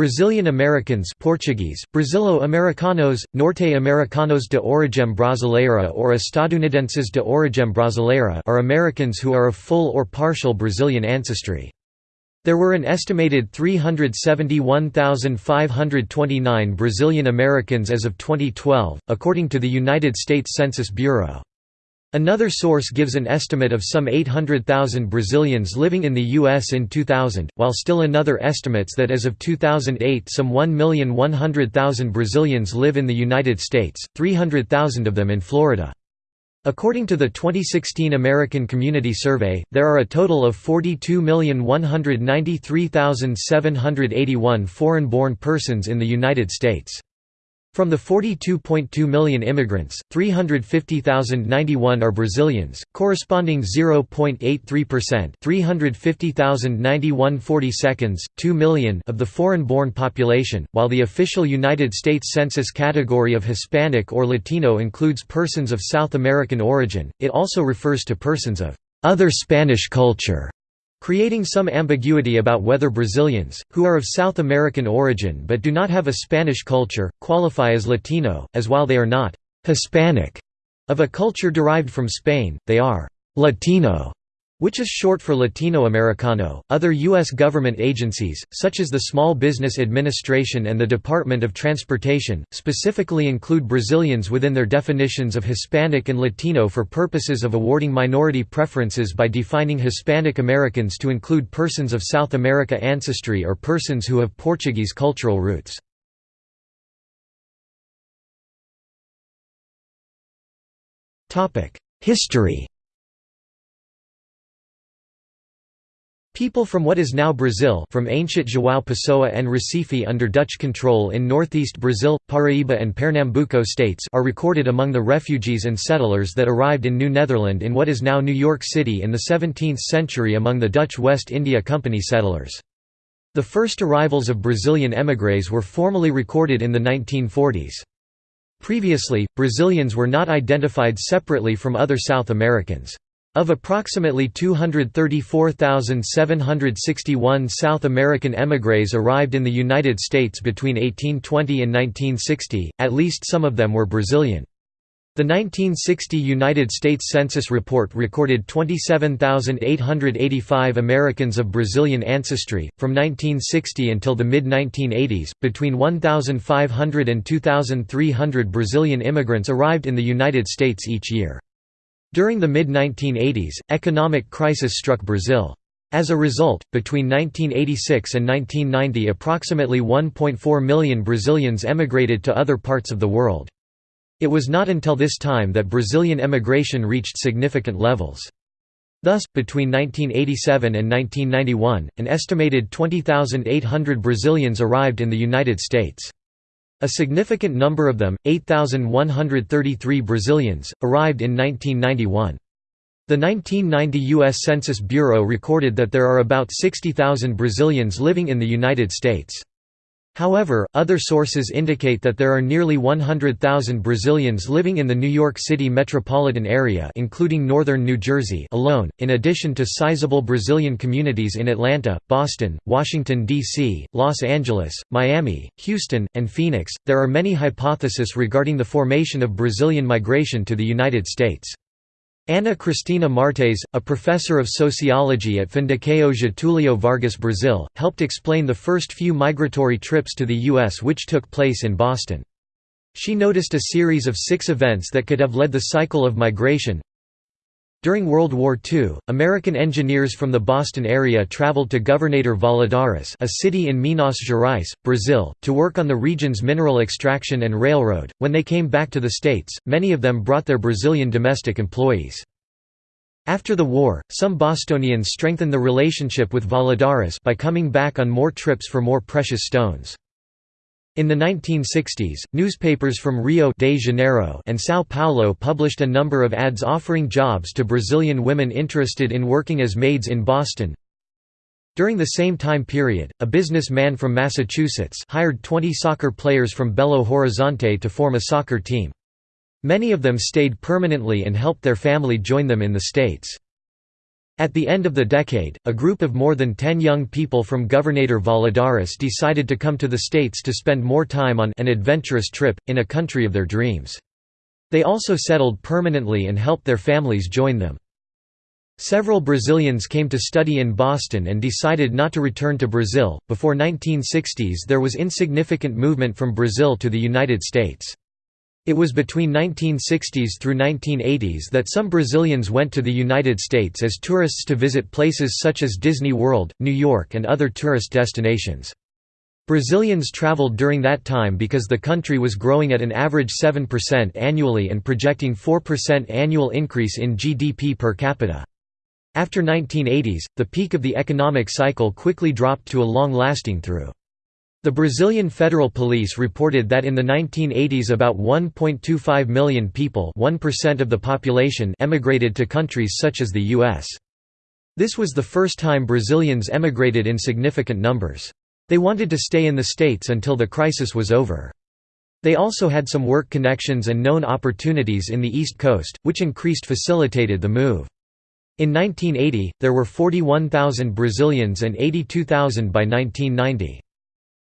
Brazilian Americans Portuguese, Brasilo-Americanos, Norte-Americanos de origem brasileira or Estadunidenses de origem brasileira are Americans who are of full or partial Brazilian ancestry. There were an estimated 371,529 Brazilian Americans as of 2012, according to the United States Census Bureau. Another source gives an estimate of some 800,000 Brazilians living in the U.S. in 2000, while still another estimates that as of 2008 some 1,100,000 Brazilians live in the United States, 300,000 of them in Florida. According to the 2016 American Community Survey, there are a total of 42,193,781 foreign-born persons in the United States. From the 42.2 million immigrants, 350,091 are Brazilians, corresponding 0.83% 350,091 40 seconds, 2 million of the foreign-born population, while the official United States Census category of Hispanic or Latino includes persons of South American origin, it also refers to persons of other Spanish culture creating some ambiguity about whether Brazilians, who are of South American origin but do not have a Spanish culture, qualify as Latino, as while they are not «Hispanic» of a culture derived from Spain, they are «Latino» which is short for Latino Americano. Other U.S. government agencies, such as the Small Business Administration and the Department of Transportation, specifically include Brazilians within their definitions of Hispanic and Latino for purposes of awarding minority preferences by defining Hispanic Americans to include persons of South America ancestry or persons who have Portuguese cultural roots. History People from what is now Brazil from ancient João Pessoa and Recife under Dutch control in northeast Brazil, Paraíba and Pernambuco states are recorded among the refugees and settlers that arrived in New Netherland in what is now New York City in the 17th century among the Dutch West India Company settlers. The first arrivals of Brazilian émigrés were formally recorded in the 1940s. Previously, Brazilians were not identified separately from other South Americans. Of approximately 234,761 South American émigrés arrived in the United States between 1820 and 1960, at least some of them were Brazilian. The 1960 United States Census report recorded 27,885 Americans of Brazilian ancestry. From 1960 until the mid 1980s, between 1,500 and 2,300 Brazilian immigrants arrived in the United States each year. During the mid-1980s, economic crisis struck Brazil. As a result, between 1986 and 1990 approximately 1.4 million Brazilians emigrated to other parts of the world. It was not until this time that Brazilian emigration reached significant levels. Thus, between 1987 and 1991, an estimated 20,800 Brazilians arrived in the United States. A significant number of them, 8,133 Brazilians, arrived in 1991. The 1990 U.S. Census Bureau recorded that there are about 60,000 Brazilians living in the United States. However, other sources indicate that there are nearly 100,000 Brazilians living in the New York City metropolitan area including northern New Jersey alone, in addition to sizable Brazilian communities in Atlanta, Boston, Washington, D.C., Los Angeles, Miami, Houston, and Phoenix. There are many hypotheses regarding the formation of Brazilian migration to the United States. Ana Cristina Martes, a professor of sociology at Fundação Getúlio Vargas Brazil, helped explain the first few migratory trips to the U.S. which took place in Boston. She noticed a series of six events that could have led the cycle of migration, during World War II, American engineers from the Boston area traveled to Governador Valadares a city in Minas Gerais, Brazil, to work on the region's mineral extraction and railroad. When they came back to the States, many of them brought their Brazilian domestic employees. After the war, some Bostonians strengthened the relationship with Valadares by coming back on more trips for more precious stones. In the 1960s, newspapers from Rio de Janeiro and São Paulo published a number of ads offering jobs to Brazilian women interested in working as maids in Boston. During the same time period, a businessman from Massachusetts hired 20 soccer players from Belo Horizonte to form a soccer team. Many of them stayed permanently and helped their family join them in the States. At the end of the decade, a group of more than 10 young people from Governador Valadares decided to come to the States to spend more time on an adventurous trip, in a country of their dreams. They also settled permanently and helped their families join them. Several Brazilians came to study in Boston and decided not to return to Brazil. Before 1960s there was insignificant movement from Brazil to the United States. It was between 1960s through 1980s that some Brazilians went to the United States as tourists to visit places such as Disney World, New York and other tourist destinations. Brazilians traveled during that time because the country was growing at an average 7% annually and projecting 4% annual increase in GDP per capita. After 1980s, the peak of the economic cycle quickly dropped to a long-lasting through. The Brazilian Federal Police reported that in the 1980s about 1.25 million people 1% of the population emigrated to countries such as the U.S. This was the first time Brazilians emigrated in significant numbers. They wanted to stay in the States until the crisis was over. They also had some work connections and known opportunities in the East Coast, which increased facilitated the move. In 1980, there were 41,000 Brazilians and 82,000 by 1990.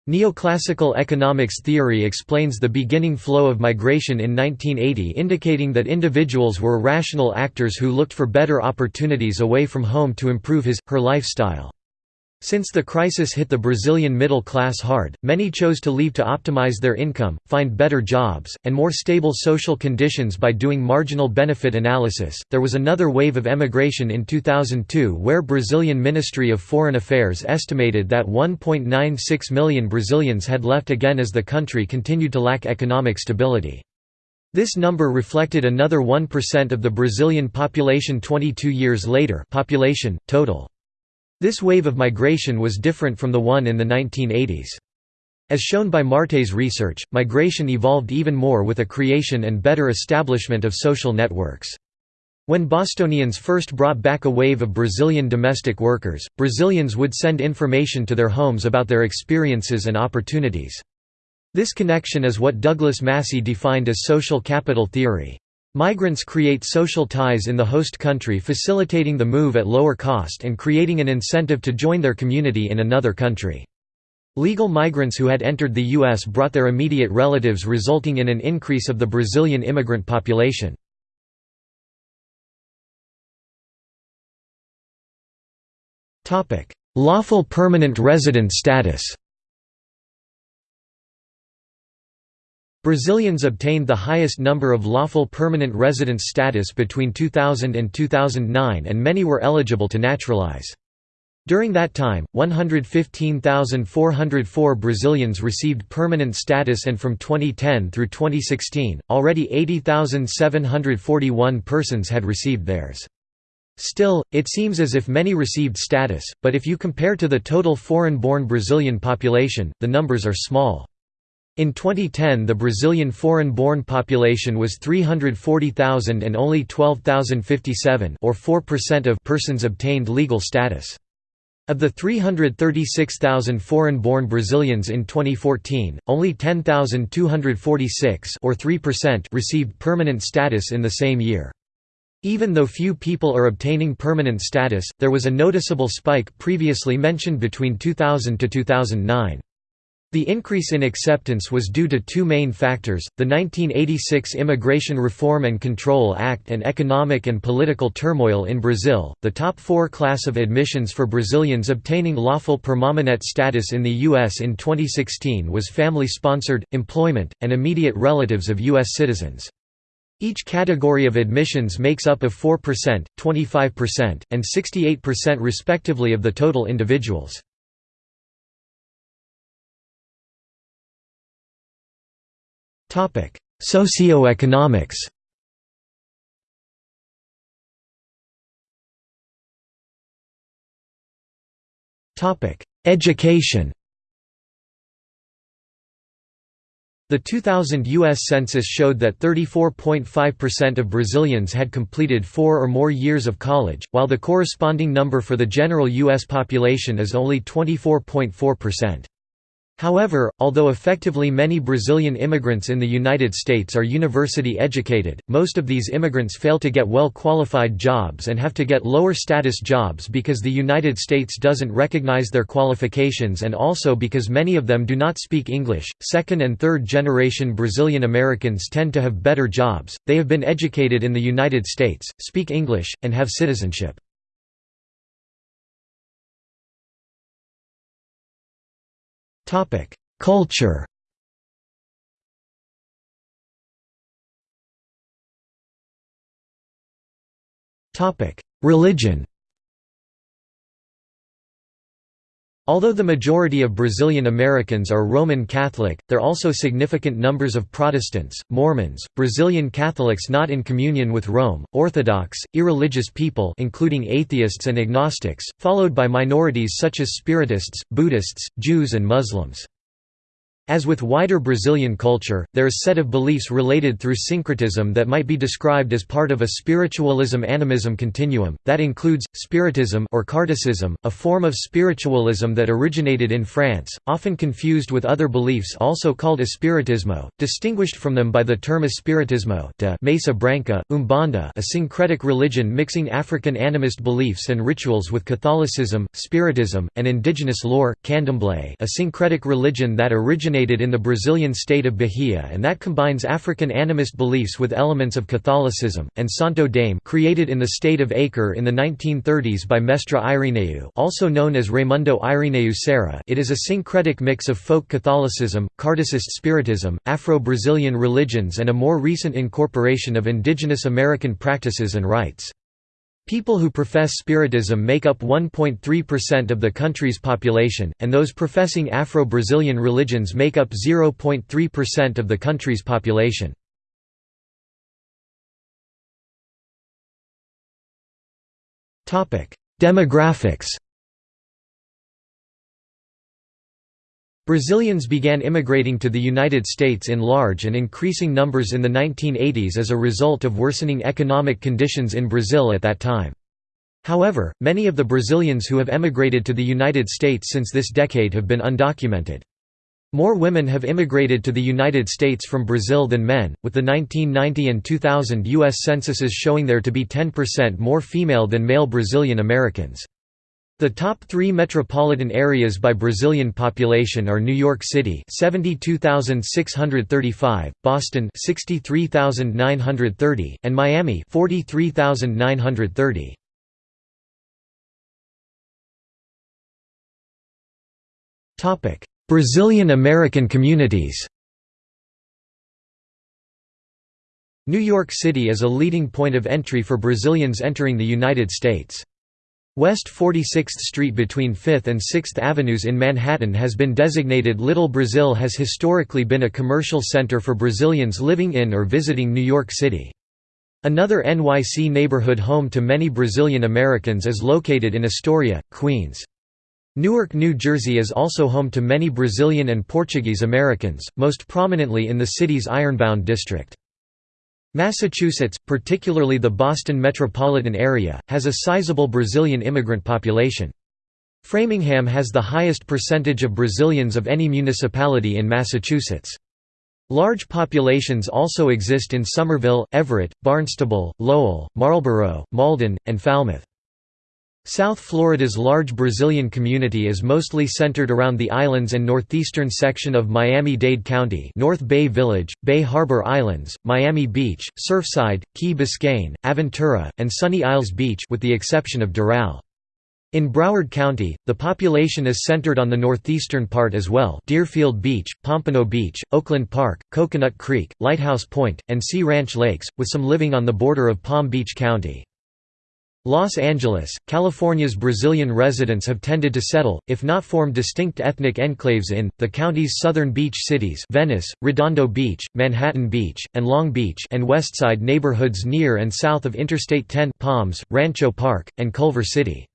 Neoclassical economics theory explains the beginning flow of migration in 1980 indicating that individuals were rational actors who looked for better opportunities away from home to improve his, her lifestyle. Since the crisis hit the Brazilian middle class hard, many chose to leave to optimize their income, find better jobs, and more stable social conditions by doing marginal benefit analysis. There was another wave of emigration in 2002 where Brazilian Ministry of Foreign Affairs estimated that 1.96 million Brazilians had left again as the country continued to lack economic stability. This number reflected another 1% of the Brazilian population 22 years later population, total. This wave of migration was different from the one in the 1980s. As shown by Martes' research, migration evolved even more with a creation and better establishment of social networks. When Bostonians first brought back a wave of Brazilian domestic workers, Brazilians would send information to their homes about their experiences and opportunities. This connection is what Douglas Massey defined as social capital theory. Migrants create social ties in the host country facilitating the move at lower cost and creating an incentive to join their community in another country. Legal migrants who had entered the U.S. brought their immediate relatives resulting in an increase of the Brazilian immigrant population. Lawful permanent resident status Brazilians obtained the highest number of lawful permanent residence status between 2000 and 2009 and many were eligible to naturalize. During that time, 115,404 Brazilians received permanent status and from 2010 through 2016, already 80,741 persons had received theirs. Still, it seems as if many received status, but if you compare to the total foreign-born Brazilian population, the numbers are small. In 2010 the Brazilian foreign-born population was 340,000 and only 12,057 or 4% of persons obtained legal status. Of the 336,000 foreign-born Brazilians in 2014, only 10,246 or 3% received permanent status in the same year. Even though few people are obtaining permanent status, there was a noticeable spike previously mentioned between 2000 to 2009. The increase in acceptance was due to two main factors, the 1986 Immigration Reform and Control Act and economic and political turmoil in Brazil. The top four class of admissions for Brazilians obtaining lawful permanent status in the U.S. in 2016 was family-sponsored, employment, and immediate relatives of U.S. citizens. Each category of admissions makes up of 4%, 25%, and 68% respectively of the total individuals. Socioeconomics Topic: Education The 2000 U.S. Census showed that 34.5% of Brazilians had completed four or more years of college, while the corresponding number for the general U.S. population is only 24.4%. However, although effectively many Brazilian immigrants in the United States are university educated, most of these immigrants fail to get well-qualified jobs and have to get lower-status jobs because the United States doesn't recognize their qualifications and also because many of them do not speak English. Second and third generation Brazilian Americans tend to have better jobs, they have been educated in the United States, speak English, and have citizenship. Topic: Culture. Topic: Religion. Although the majority of Brazilian Americans are Roman Catholic, there are also significant numbers of Protestants, Mormons, Brazilian Catholics not in communion with Rome, Orthodox, irreligious people including atheists and agnostics, followed by minorities such as Spiritists, Buddhists, Jews and Muslims. As with wider Brazilian culture, there is set of beliefs related through syncretism that might be described as part of a spiritualism-animism continuum, that includes, spiritism or Kardecism, a form of spiritualism that originated in France, often confused with other beliefs also called espiritismo, distinguished from them by the term espiritismo de Mesa Branca, Umbanda a syncretic religion mixing African animist beliefs and rituals with Catholicism, Spiritism, and indigenous lore, Candomblé a syncretic religion that originated originated in the Brazilian state of Bahia and that combines African animist beliefs with elements of Catholicism, and Santo Daime created in the state of Acre in the 1930s by Mestre Irineu also known as Raimundo Irineu Serra it is a syncretic mix of folk Catholicism, Kardecist Spiritism, Afro-Brazilian religions and a more recent incorporation of indigenous American practices and rites. People who profess Spiritism make up 1.3% of the country's population, and those professing Afro-Brazilian religions make up 0.3% of the country's population. Demographics Brazilians began immigrating to the United States in large and increasing numbers in the 1980s as a result of worsening economic conditions in Brazil at that time. However, many of the Brazilians who have emigrated to the United States since this decade have been undocumented. More women have immigrated to the United States from Brazil than men, with the 1990 and 2000 U.S. censuses showing there to be 10% more female than male Brazilian Americans. The top three metropolitan areas by Brazilian population are New York City 72,635, Boston 63,930, and Miami 43,930. Brazilian American communities New York City is a leading point of entry for Brazilians entering the United States. West 46th Street between 5th and 6th Avenues in Manhattan has been designated Little Brazil has historically been a commercial center for Brazilians living in or visiting New York City. Another NYC neighborhood home to many Brazilian Americans is located in Astoria, Queens. Newark, New Jersey is also home to many Brazilian and Portuguese Americans, most prominently in the city's Ironbound district. Massachusetts, particularly the Boston metropolitan area, has a sizable Brazilian immigrant population. Framingham has the highest percentage of Brazilians of any municipality in Massachusetts. Large populations also exist in Somerville, Everett, Barnstable, Lowell, Marlborough, Malden, and Falmouth. South Florida's large Brazilian community is mostly centered around the islands and northeastern section of Miami-Dade County North Bay Village, Bay Harbor Islands, Miami Beach, Surfside, Key Biscayne, Aventura, and Sunny Isles Beach with the exception of Doral. In Broward County, the population is centered on the northeastern part as well Deerfield Beach, Pompano Beach, Oakland Park, Coconut Creek, Lighthouse Point, and Sea Ranch Lakes, with some living on the border of Palm Beach County. Los Angeles, California's Brazilian residents have tended to settle, if not form distinct ethnic enclaves in, the county's southern beach cities Venice, Redondo Beach, Manhattan Beach, and Long Beach and Westside neighborhoods near and south of Interstate 10 Palms, Rancho Park, and Culver City.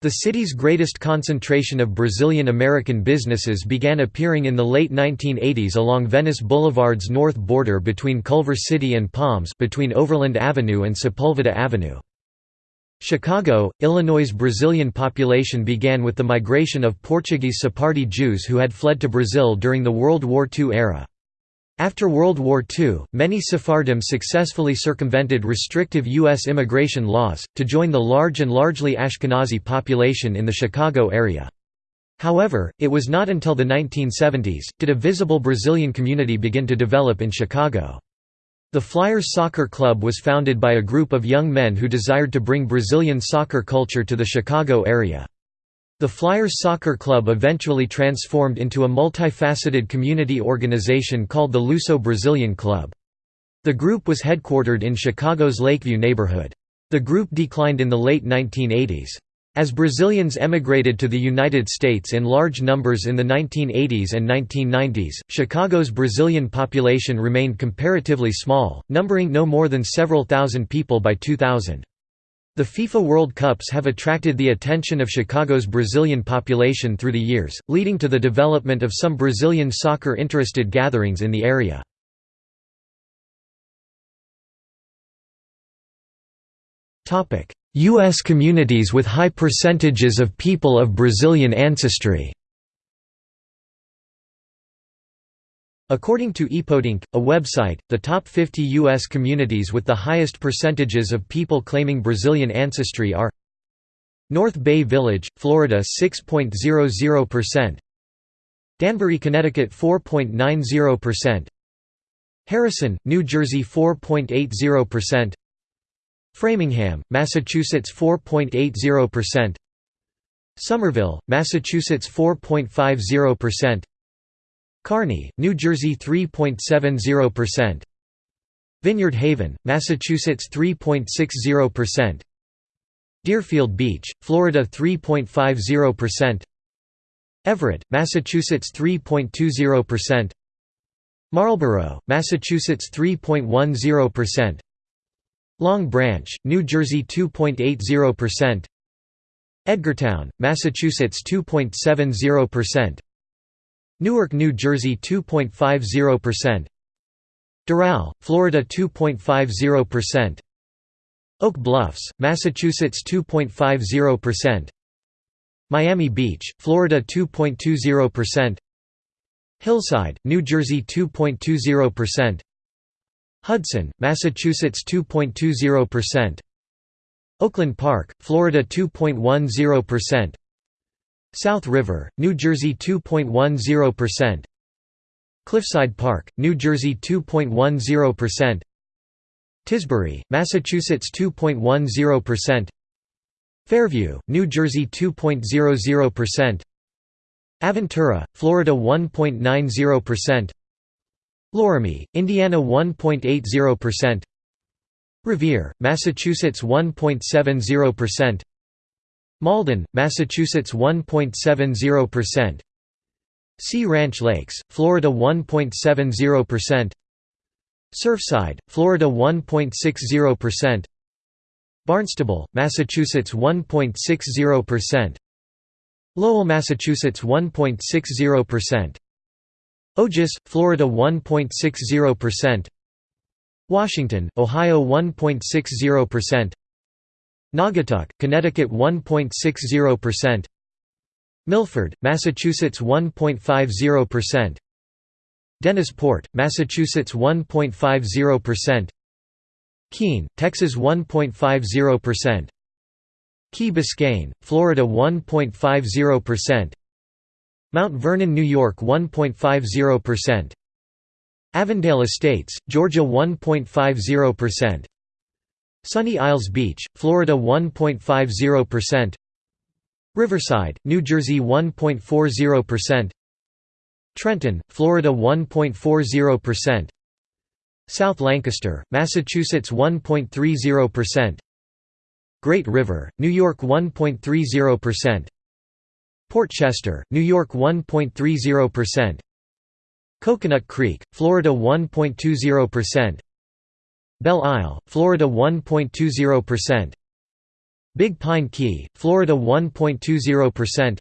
The city's greatest concentration of Brazilian American businesses began appearing in the late 1980s along Venice Boulevard's north border between Culver City and Palms between Overland Avenue and Sepulveda Avenue. Chicago, Illinois' Brazilian population began with the migration of Portuguese Sephardi Jews who had fled to Brazil during the World War II era. After World War II, many Sephardim successfully circumvented restrictive U.S. immigration laws, to join the large and largely Ashkenazi population in the Chicago area. However, it was not until the 1970s, did a visible Brazilian community begin to develop in Chicago. The Flyers Soccer Club was founded by a group of young men who desired to bring Brazilian soccer culture to the Chicago area. The Flyers Soccer Club eventually transformed into a multifaceted community organization called the Luso Brazilian Club. The group was headquartered in Chicago's Lakeview neighborhood. The group declined in the late 1980s. As Brazilians emigrated to the United States in large numbers in the 1980s and 1990s, Chicago's Brazilian population remained comparatively small, numbering no more than several thousand people by 2000. The FIFA World Cups have attracted the attention of Chicago's Brazilian population through the years, leading to the development of some Brazilian soccer-interested gatherings in the area. U.S. communities with high percentages of people of Brazilian ancestry According to ePodunk, a website, the top 50 U.S. communities with the highest percentages of people claiming Brazilian ancestry are North Bay Village, Florida 6.00%, Danbury, Connecticut 4.90%, Harrison, New Jersey 4.80%, Framingham, Massachusetts 4.80%, Somerville, Massachusetts 4.50%, Kearny, New Jersey 3.70%, Vineyard Haven, Massachusetts 3.60%, Deerfield Beach, Florida 3.50%, Everett, Massachusetts 3.20%, Marlborough, Massachusetts 3.10%, Long Branch, New Jersey 2.80%, Edgartown, Massachusetts 2.70%, Newark, New Jersey 2.50%, Doral, Florida 2.50%, Oak Bluffs, Massachusetts 2.50%, Miami Beach, Florida 2.20%, Hillside, New Jersey 2.20%, Hudson, Massachusetts 2.20%, Oakland Park, Florida 2.10%, South River, New Jersey 2.10%, Cliffside Park, New Jersey 2.10%, Tisbury, Massachusetts 2.10%, Fairview, New Jersey 2.00%, Aventura, Florida 1.90%, Loramie, Indiana 1.80%, Revere, Massachusetts 1.70%, Malden, Massachusetts 1.70%, Sea Ranch Lakes, Florida 1.70%, Surfside, Florida 1.60%, Barnstable, Massachusetts 1.60%, Lowell, Massachusetts 1.60%, Ojus, Florida 1.60%, Washington, Ohio 1.60%, Naugatuck, Connecticut 1.60%, Milford, Massachusetts 1.50%, Dennisport, Massachusetts 1.50%, Keene, Texas 1.50%, Key Biscayne, Florida 1.50%, Mount Vernon, New York 1.50%, Avondale Estates, Georgia 1.50%, Sunny Isles Beach, Florida 1.50%, Riverside, New Jersey 1.40%, Trenton, Florida 1.40%, South Lancaster, Massachusetts 1.30%, Great River, New York 1.30%, Port Chester, New York 1.30%, Coconut Creek, Florida 1.20%, Belle Isle, Florida 1.20%, Big Pine Key, Florida 1.20%,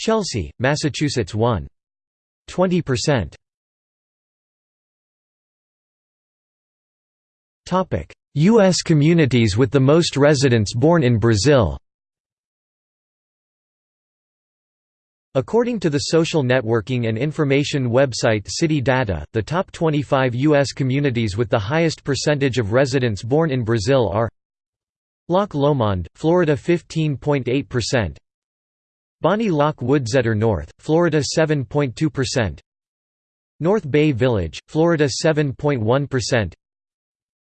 Chelsea, Massachusetts 1.20%. U.S. communities with the most residents born in Brazil According to the social networking and information website City Data, the top 25 U.S. communities with the highest percentage of residents born in Brazil are Loch Lomond, Florida 15.8%, Bonnie Loch Woodsetter North, Florida 7.2%, North Bay Village, Florida 7.1%,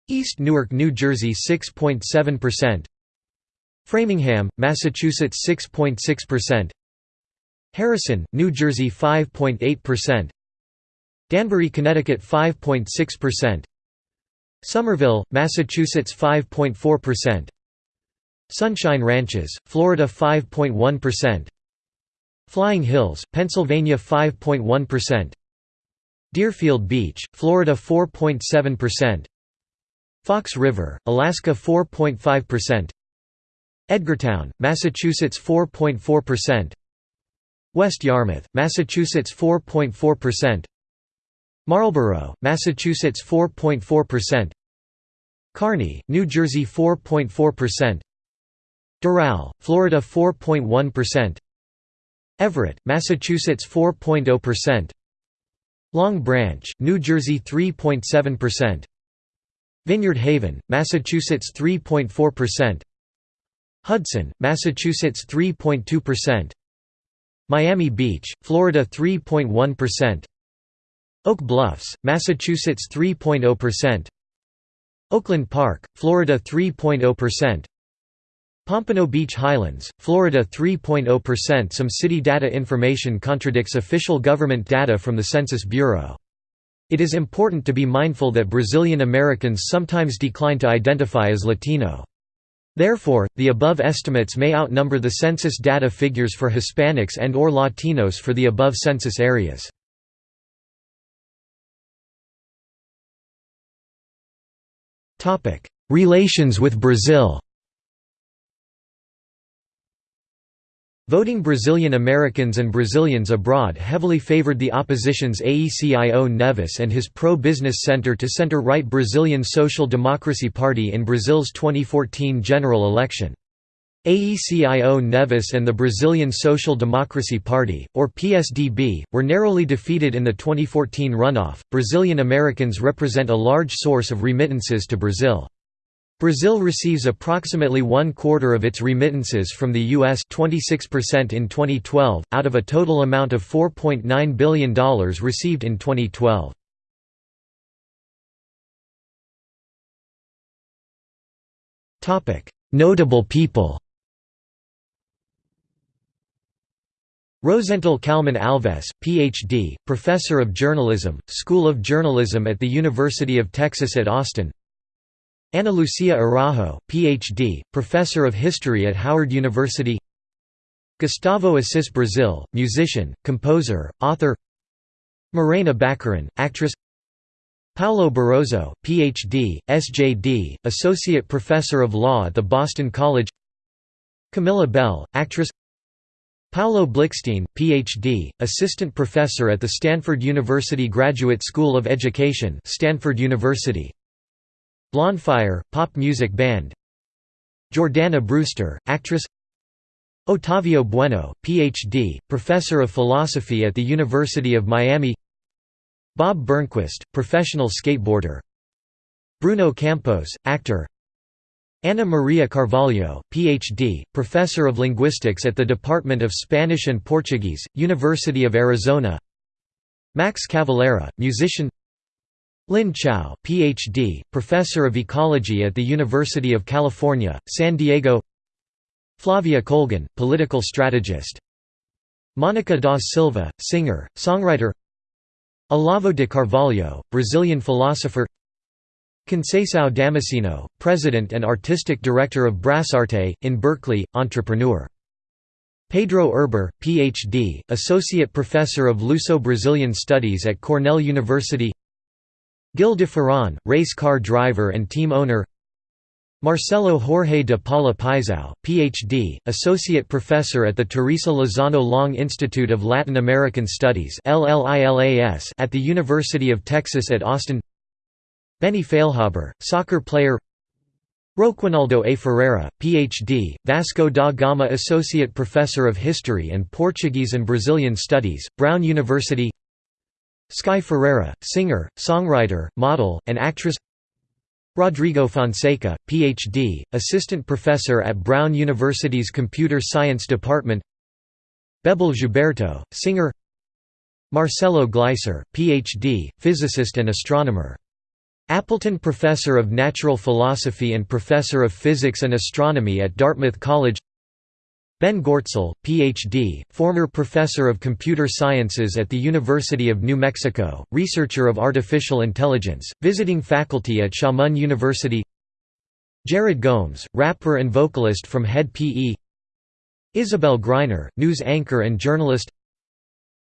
East Newark, New Jersey 6.7%, Framingham, Massachusetts 6.6%, Harrison, New Jersey 5.8%, Danbury, Connecticut 5.6%, Somerville, Massachusetts 5.4%, Sunshine Ranches, Florida 5.1%, Flying Hills, Pennsylvania 5.1%, Deerfield Beach, Florida 4.7%, Fox River, Alaska 4.5%, Edgartown, Massachusetts 4.4%, West Yarmouth, Massachusetts 4.4%, Marlborough, Massachusetts 4.4%, Kearny, New Jersey 4.4%, Doral, Florida 4.1%, Everett, Massachusetts 4.0%, Long Branch, New Jersey 3.7%, Vineyard Haven, Massachusetts 3.4%, Hudson, Massachusetts 3.2%, Miami Beach, Florida 3.1%, Oak Bluffs, Massachusetts 3.0%, Oakland Park, Florida 3.0%, Pompano Beach Highlands, Florida 3.0% Some city data information contradicts official government data from the Census Bureau. It is important to be mindful that Brazilian Americans sometimes decline to identify as Latino. Therefore, the above estimates may outnumber the census data figures for Hispanics and or Latinos for the above census areas. Relations with Brazil Voting Brazilian Americans and Brazilians abroad heavily favored the opposition's Aécio Neves and his pro-business center-to-center-right Brazilian Social Democracy Party in Brazil's 2014 general election. Aécio Neves and the Brazilian Social Democracy Party, or PSDB, were narrowly defeated in the 2014 runoff. Brazilian Americans represent a large source of remittances to Brazil. Brazil receives approximately one quarter of its remittances from the U.S. 26% in 2012, out of a total amount of $4.9 billion received in 2012. Notable people Rosental Calmon Alves, Ph.D., Professor of Journalism, School of Journalism at the University of Texas at Austin Ana Lucia Araujo, Ph.D., Professor of History at Howard University Gustavo Assis Brazil, musician, composer, author Morena Baccarin, actress Paulo Barrozo, Ph.D., SJD, Associate Professor of Law at the Boston College Camilla Bell, actress Paulo Blikstein, Ph.D., Assistant Professor at the Stanford University Graduate School of Education Stanford University Blondfire, pop music band. Jordana Brewster, actress. Otavio Bueno, Ph.D., Professor of Philosophy at the University of Miami. Bob Burnquist, professional skateboarder. Bruno Campos, actor. Ana Maria Carvalho, Ph.D., Professor of Linguistics at the Department of Spanish and Portuguese, University of Arizona. Max Cavalera, musician Lin Chao, Ph.D., Professor of Ecology at the University of California, San Diego Flavia Colgan, political strategist Monica da Silva, singer, songwriter Olavo de Carvalho, Brazilian philosopher Conceição Damasceno, President and Artistic Director of Brasarte, in Berkeley, entrepreneur Pedro Erber, Ph.D., Associate Professor of Luso-Brazilian Studies at Cornell University Gil de Ferran, race car driver and team owner Marcelo Jorge de Paula Paixão, Ph.D., Associate Professor at the Teresa Lozano Long Institute of Latin American Studies at the University of Texas at Austin Benny Feilhaber, soccer player Roquinaldo A. Ferreira, Ph.D., Vasco da Gama Associate Professor of History and Portuguese and Brazilian Studies, Brown University Sky Ferreira, singer, songwriter, model, and actress Rodrigo Fonseca, Ph.D., Assistant Professor at Brown University's Computer Science Department Bebel Gilberto, singer Marcelo Gleiser, Ph.D., physicist and astronomer Appleton Professor of Natural Philosophy and Professor of Physics and Astronomy at Dartmouth College Ben Goertzel, Ph.D., former Professor of Computer Sciences at the University of New Mexico, researcher of artificial intelligence, visiting faculty at Xiamen University. Jared Gomes, rapper and vocalist from Hed PE Isabel Greiner, news anchor and journalist.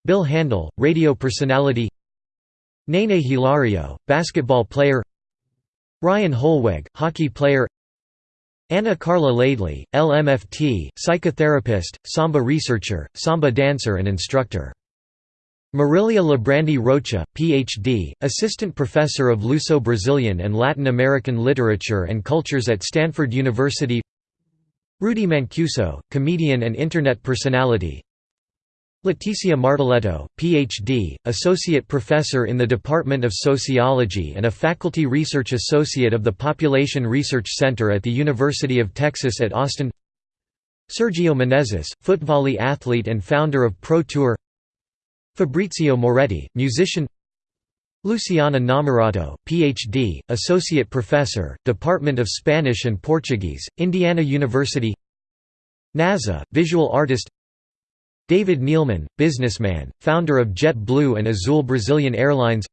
Bill Handel, radio personality. Nene Hilario, basketball player. Ryan Holweg, hockey player Anna Carla Laidley, LMFT, psychotherapist, samba researcher, samba dancer and instructor. Marilia Librandi Rocha, Ph.D., assistant professor of Luso-Brazilian and Latin American literature and cultures at Stanford University Rudy Mancuso, comedian and Internet personality Leticia Marteleto, Ph.D., Associate Professor in the Department of Sociology and a Faculty Research Associate of the Population Research Center at the University of Texas at Austin Sergio Menezes, footvolley athlete and founder of Pro Tour Fabrizio Moretti, musician Luciana Namorato, Ph.D., Associate Professor, Department of Spanish and Portuguese, Indiana University NASA, visual artist David Neeleman, businessman, founder of JetBlue and Azul Brazilian Airlines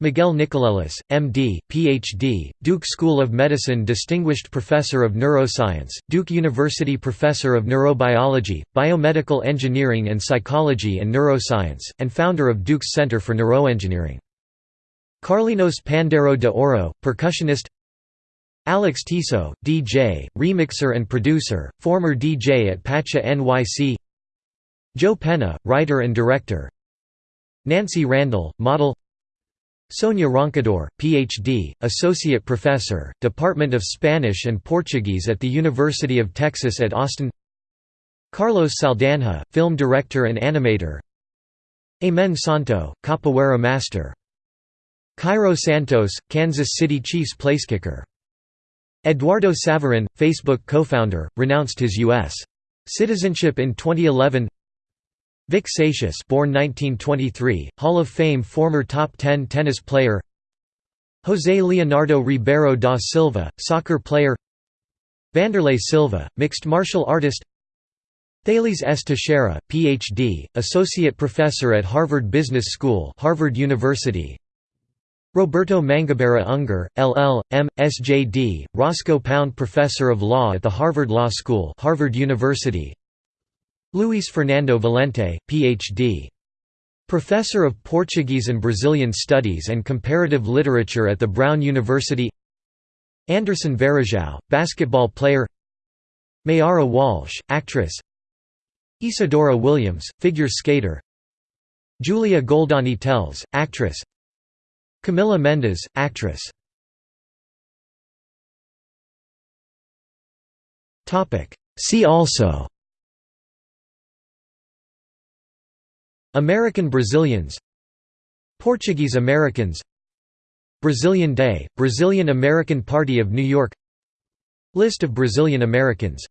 Miguel Nicolelis, M.D., Ph.D., Duke School of Medicine Distinguished Professor of Neuroscience, Duke University Professor of Neurobiology, Biomedical Engineering and Psychology and Neuroscience, and founder of Duke's Center for Neuroengineering. Carlinhos Pandeiro de Ouro, percussionist Alex Tiso, DJ, remixer and producer, former DJ at Pacha NYC Joe Penna, writer and director. Nancy Randall, model. Sonia Roncador, Ph.D., Associate Professor, Department of Spanish and Portuguese at the University of Texas at Austin. Carlos Saldanha, film director and animator. Amen Santo, capoeira master. Cairo Santos, Kansas City Chiefs placekicker Eduardo Saverin, Facebook co-founder, renounced his U.S. citizenship in 2011 Vic Seixas born 1923, Hall of Fame former top 10 tennis player José Leonardo Ribeiro da Silva, soccer player Wanderlei Silva, mixed martial artist Thales S. Teixeira, Ph.D., Associate Professor at Harvard Business School Harvard University Roberto Mangabeira Unger, LL.M., SJD, Roscoe Pound Professor of Law at the Harvard Law School Harvard University Luis Fernando Valente, Ph.D. Professor of Portuguese and Brazilian Studies and Comparative Literature at the Brown University. Anderson Varejão, basketball player. Mayara Walsh, actress. Isadora Williams, figure skater. Julia Goldani Telles, actress. Camila Mendes, actress. See also American Brazilians Portuguese Americans Brazilian Day, Brazilian American Party of New York List of Brazilian Americans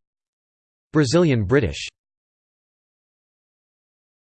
Brazilian British